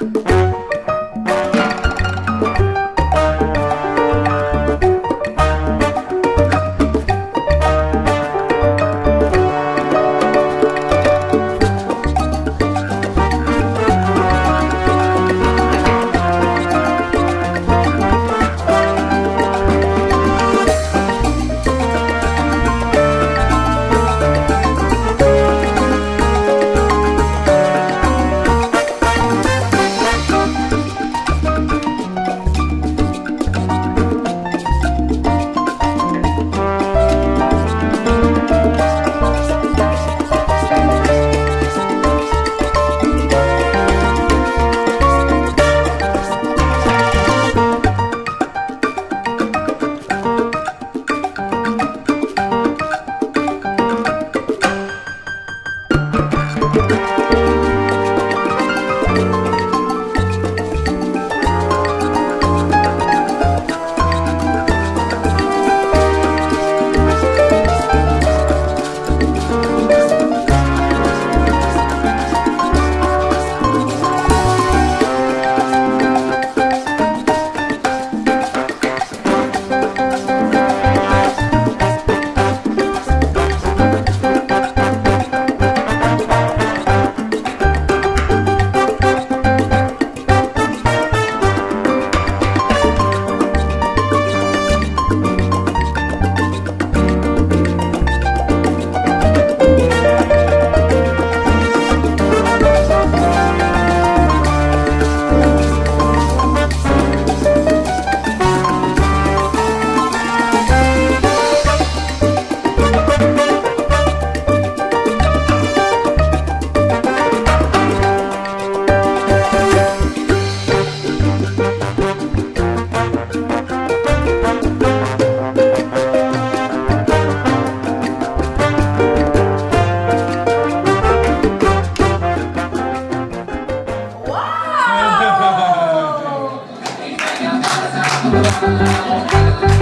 Yeah. Oh!